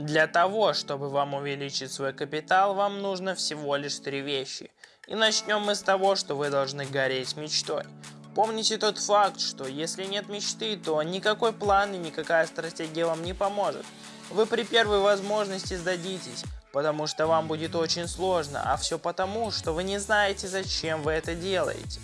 Для того, чтобы вам увеличить свой капитал, вам нужно всего лишь три вещи. И начнем мы с того, что вы должны гореть мечтой. Помните тот факт, что если нет мечты, то никакой план и никакая стратегия вам не поможет. Вы при первой возможности сдадитесь, потому что вам будет очень сложно, а все потому, что вы не знаете, зачем вы это делаете.